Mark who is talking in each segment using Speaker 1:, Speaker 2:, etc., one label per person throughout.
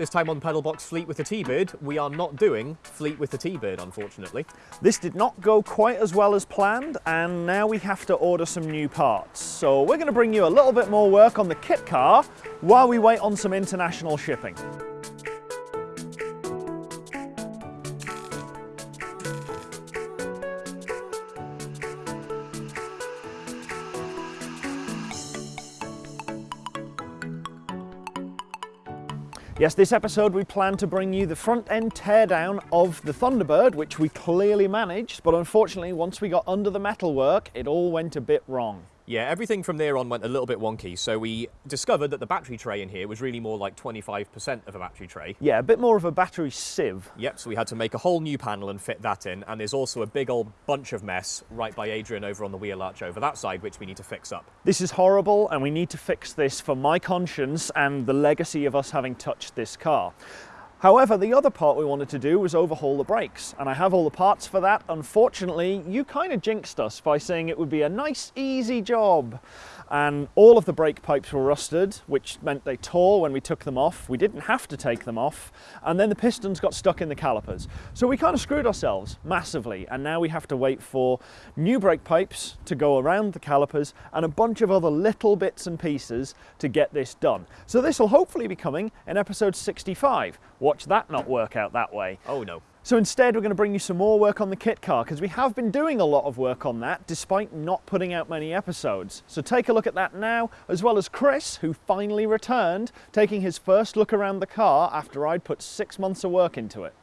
Speaker 1: This time on Pedalbox Fleet with the T-Bird, we are not doing Fleet with the T-Bird, unfortunately.
Speaker 2: This did not go quite as well as planned, and now we have to order some new parts. So we're going to bring you a little bit more work on the kit car while we wait on some international shipping. Yes, this episode we plan to bring you the front end teardown of the Thunderbird, which we clearly managed, but unfortunately once we got under the metalwork, it all went a bit wrong.
Speaker 1: Yeah, everything from there on went a little bit wonky. So we discovered that the battery tray in here was really more like 25% of a battery tray.
Speaker 2: Yeah, a bit more of a battery sieve.
Speaker 1: Yep, so we had to make a whole new panel and fit that in. And there's also a big old bunch of mess right by Adrian over on the wheel arch over that side, which we need to fix up.
Speaker 2: This is horrible and we need to fix this for my conscience and the legacy of us having touched this car. However, the other part we wanted to do was overhaul the brakes, and I have all the parts for that. Unfortunately, you kind of jinxed us by saying it would be a nice, easy job and all of the brake pipes were rusted, which meant they tore when we took them off. We didn't have to take them off, and then the pistons got stuck in the calipers. So we kind of screwed ourselves massively, and now we have to wait for new brake pipes to go around the calipers and a bunch of other little bits and pieces to get this done. So this will hopefully be coming in episode 65. Watch that not work out that way.
Speaker 1: Oh no.
Speaker 2: So instead we're going to bring you some more work on the kit car because we have been doing a lot of work on that despite not putting out many episodes. So take a look at that now as well as Chris who finally returned taking his first look around the car after I'd put six months of work into it.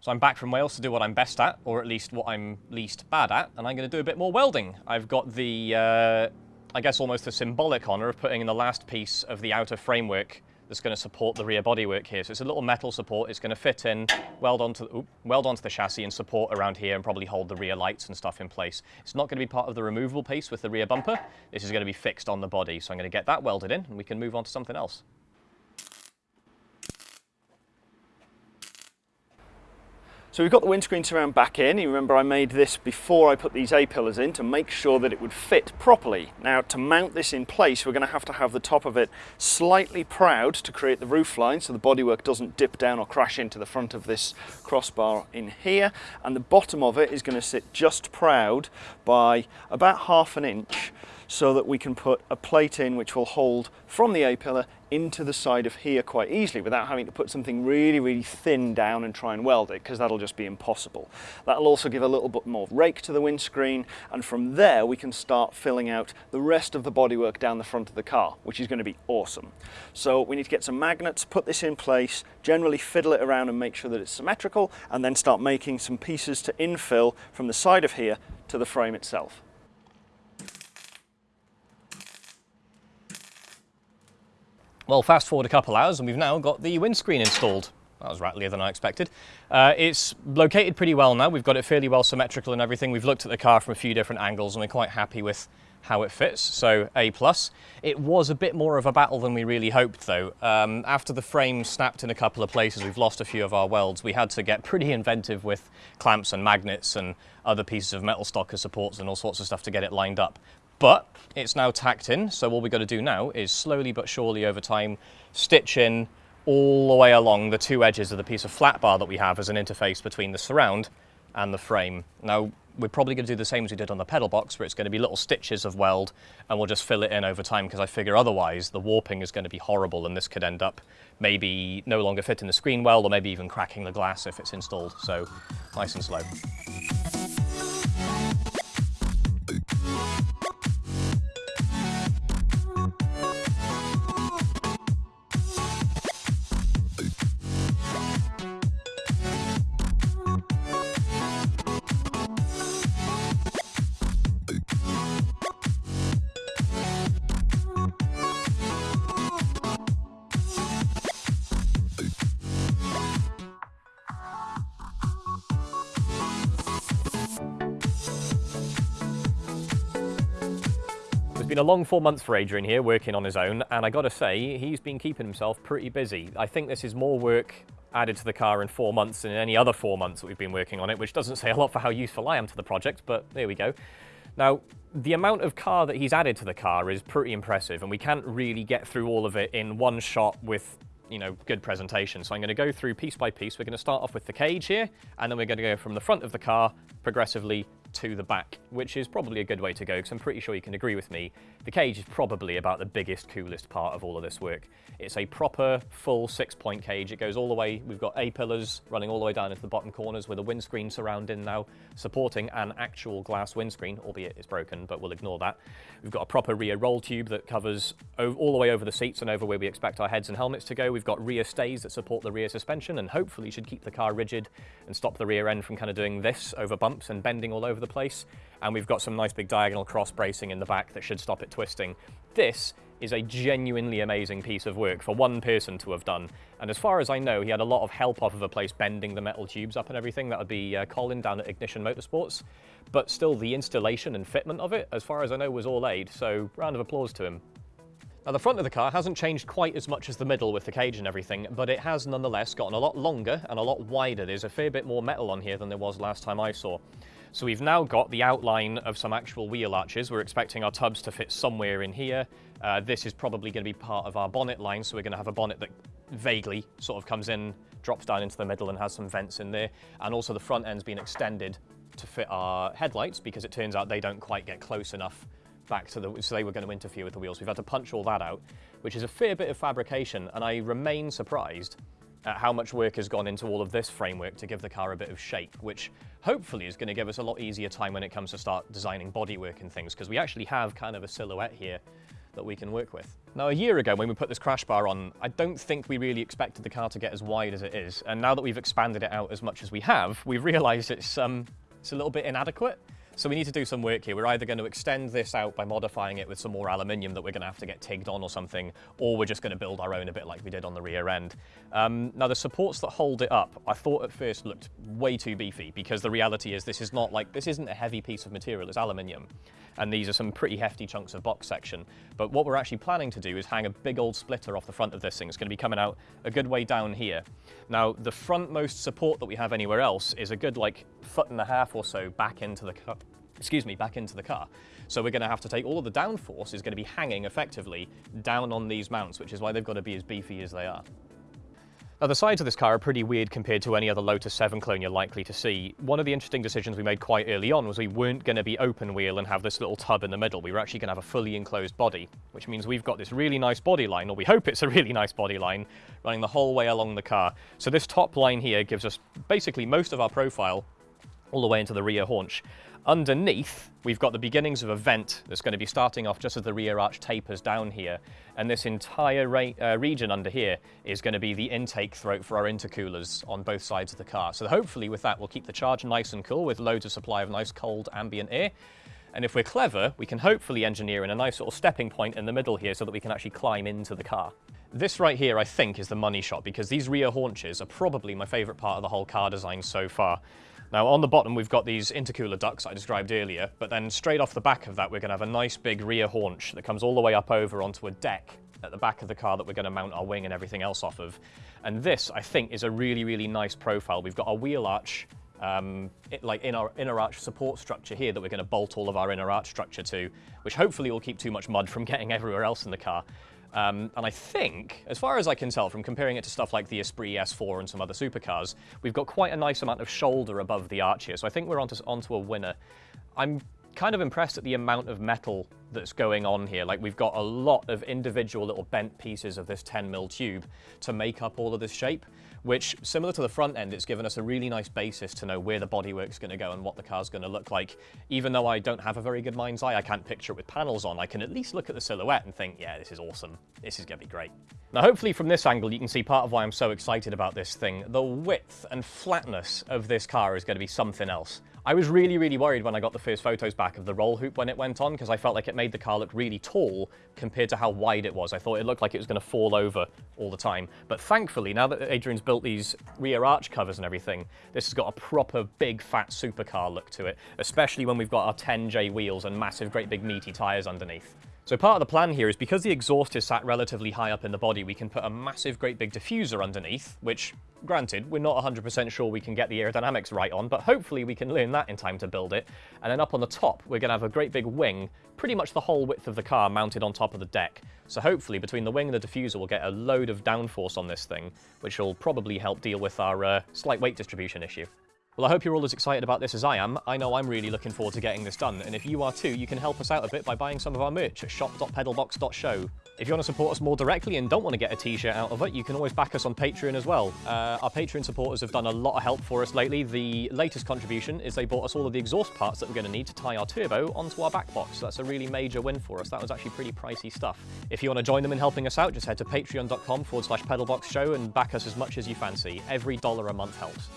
Speaker 3: So I'm back from Wales to do what I'm best at or at least what I'm least bad at and I'm going to do a bit more welding. I've got the uh, I guess almost the symbolic honour of putting in the last piece of the outer framework that's going to support the rear bodywork here. So it's a little metal support. It's going to fit in, weld onto, oops, weld onto the chassis and support around here and probably hold the rear lights and stuff in place. It's not going to be part of the removable piece with the rear bumper. This is going to be fixed on the body. So I'm going to get that welded in and we can move on to something else.
Speaker 2: So we've got the windscreen surround back in. You remember I made this before I put these A-pillars in to make sure that it would fit properly. Now to mount this in place, we're going to have to have the top of it slightly proud to create the roof line so the bodywork doesn't dip down or crash into the front of this crossbar in here. And the bottom of it is going to sit just proud by about half an inch so that we can put a plate in which will hold from the A-pillar into the side of here quite easily without having to put something really, really thin down and try and weld it because that'll just be impossible. That'll also give a little bit more rake to the windscreen and from there we can start filling out the rest of the bodywork down the front of the car, which is going to be awesome. So we need to get some magnets, put this in place, generally fiddle it around and make sure that it's symmetrical and then start making some pieces to infill from the side of here to the frame itself.
Speaker 3: Well, fast forward a couple hours and we've now got the windscreen installed. That was rattlier than I expected. Uh, it's located pretty well now. We've got it fairly well symmetrical and everything. We've looked at the car from a few different angles and we're quite happy with how it fits, so A+. plus. It was a bit more of a battle than we really hoped though. Um, after the frame snapped in a couple of places, we've lost a few of our welds. We had to get pretty inventive with clamps and magnets and other pieces of metal stock as supports and all sorts of stuff to get it lined up. But it's now tacked in, so all we've got to do now is slowly but surely over time stitch in all the way along the two edges of the piece of flat bar that we have as an interface between the surround and the frame. Now, we're probably going to do the same as we did on the pedal box, where it's going to be little stitches of weld, and we'll just fill it in over time, because I figure otherwise the warping is going to be horrible, and this could end up maybe no longer fitting the screen well, or maybe even cracking the glass if it's installed. So nice and slow. Been a long four months for Adrian here, working on his own, and I gotta say, he's been keeping himself pretty busy. I think this is more work added to the car in four months than in any other four months that we've been working on it, which doesn't say a lot for how useful I am to the project, but there we go. Now, the amount of car that he's added to the car is pretty impressive, and we can't really get through all of it in one shot with you know, good presentation. So I'm going to go through piece by piece. We're going to start off with the cage here, and then we're going to go from the front of the car progressively to the back, which is probably a good way to go because I'm pretty sure you can agree with me. The cage is probably about the biggest, coolest part of all of this work. It's a proper full six point cage. It goes all the way, we've got A-pillars running all the way down into the bottom corners with a windscreen surrounding now, supporting an actual glass windscreen, albeit it's broken, but we'll ignore that. We've got a proper rear roll tube that covers all the way over the seats and over where we expect our heads and helmets to go. We've got rear stays that support the rear suspension and hopefully should keep the car rigid and stop the rear end from kind of doing this over bumps and bending all over the place. And we've got some nice big diagonal cross bracing in the back that should stop it twisting. This is a genuinely amazing piece of work for one person to have done. And as far as I know, he had a lot of help off of a place bending the metal tubes up and everything. That would be uh, Colin down at Ignition Motorsports. But still, the installation and fitment of it, as far as I know, was all Ade. So round of applause to him. Now the front of the car hasn't changed quite as much as the middle with the cage and everything, but it has nonetheless gotten a lot longer and a lot wider. There's a fair bit more metal on here than there was last time I saw. So we've now got the outline of some actual wheel arches. We're expecting our tubs to fit somewhere in here. Uh, this is probably going to be part of our bonnet line, so we're going to have a bonnet that vaguely sort of comes in, drops down into the middle and has some vents in there. And also the front end's been extended to fit our headlights because it turns out they don't quite get close enough back to the, so they were going to interfere with the wheels. We've had to punch all that out, which is a fair bit of fabrication, and I remain surprised at how much work has gone into all of this framework to give the car a bit of shape, which hopefully is going to give us a lot easier time when it comes to start designing bodywork and things, because we actually have kind of a silhouette here that we can work with. Now, a year ago when we put this crash bar on, I don't think we really expected the car to get as wide as it is. And now that we've expanded it out as much as we have, we've realized it's, um, it's a little bit inadequate. So we need to do some work here. We're either going to extend this out by modifying it with some more aluminium that we're going to have to get tigged on or something, or we're just going to build our own a bit like we did on the rear end. Um, now the supports that hold it up, I thought at first looked way too beefy because the reality is this is not like, this isn't a heavy piece of material, it's aluminium. And these are some pretty hefty chunks of box section. But what we're actually planning to do is hang a big old splitter off the front of this thing. It's going to be coming out a good way down here. Now the frontmost support that we have anywhere else is a good like foot and a half or so back into the excuse me, back into the car. So we're going to have to take all of the downforce is going to be hanging effectively down on these mounts, which is why they've got to be as beefy as they are. Now the sides of this car are pretty weird compared to any other Lotus 7 clone you're likely to see. One of the interesting decisions we made quite early on was we weren't going to be open wheel and have this little tub in the middle. We were actually going to have a fully enclosed body, which means we've got this really nice body line, or we hope it's a really nice body line, running the whole way along the car. So this top line here gives us basically most of our profile all the way into the rear haunch. Underneath, we've got the beginnings of a vent that's going to be starting off just as the rear arch tapers down here. And this entire uh, region under here is going to be the intake throat for our intercoolers on both sides of the car. So hopefully with that, we'll keep the charge nice and cool with loads of supply of nice cold ambient air. And if we're clever, we can hopefully engineer in a nice little stepping point in the middle here so that we can actually climb into the car. This right here, I think, is the money shot because these rear haunches are probably my favorite part of the whole car design so far. Now on the bottom we've got these intercooler ducts I described earlier, but then straight off the back of that we're going to have a nice big rear haunch that comes all the way up over onto a deck at the back of the car that we're going to mount our wing and everything else off of. And this, I think, is a really, really nice profile. We've got our wheel arch, um, it, like in our inner arch support structure here that we're going to bolt all of our inner arch structure to, which hopefully will keep too much mud from getting everywhere else in the car. Um, and I think, as far as I can tell from comparing it to stuff like the Esprit S4 and some other supercars, we've got quite a nice amount of shoulder above the arch here. So I think we're onto, onto a winner. I'm kind of impressed at the amount of metal that's going on here. Like we've got a lot of individual little bent pieces of this 10 mil tube to make up all of this shape, which similar to the front end, it's given us a really nice basis to know where the bodywork's gonna go and what the car's gonna look like. Even though I don't have a very good mind's eye, I can't picture it with panels on, I can at least look at the silhouette and think, yeah, this is awesome. This is gonna be great. Now, hopefully from this angle, you can see part of why I'm so excited about this thing. The width and flatness of this car is gonna be something else. I was really, really worried when I got the first photos back of the roll hoop when it went on, because I felt like it made the car look really tall compared to how wide it was. I thought it looked like it was going to fall over all the time. But thankfully, now that Adrian's built these rear arch covers and everything, this has got a proper big fat supercar look to it, especially when we've got our 10J wheels and massive, great big meaty tyres underneath. So part of the plan here is because the exhaust is sat relatively high up in the body, we can put a massive, great big diffuser underneath, which, granted, we're not 100% sure we can get the aerodynamics right on, but hopefully we can learn that in time to build it. And then up on the top, we're going to have a great big wing, pretty much the whole width of the car mounted on top of the deck. So hopefully between the wing and the diffuser, we'll get a load of downforce on this thing, which will probably help deal with our uh, slight weight distribution issue. Well, I hope you're all as excited about this as I am. I know I'm really looking forward to getting this done, and if you are too, you can help us out a bit by buying some of our merch at shop.pedalbox.show. If you want to support us more directly and don't want to get a t-shirt out of it, you can always back us on Patreon as well. Uh, our Patreon supporters have done a lot of help for us lately. The latest contribution is they bought us all of the exhaust parts that we're going to need to tie our turbo onto our back box. So that's a really major win for us. That was actually pretty pricey stuff. If you want to join them in helping us out, just head to patreon.com forward slash pedalbox show and back us as much as you fancy. Every dollar a month helps.